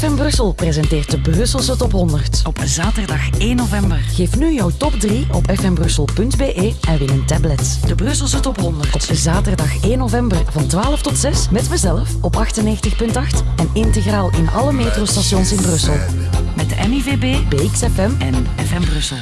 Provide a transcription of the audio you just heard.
FM Brussel presenteert de Brusselse Top 100. Op zaterdag 1 november. Geef nu jouw top 3 op fmbrussel.be en win een tablet. De Brusselse Top 100. Op zaterdag 1 november van 12 tot 6 met mezelf op 98.8 en integraal in alle metrostations in Brussel. Met de MIVB BXFM en FM Brussel.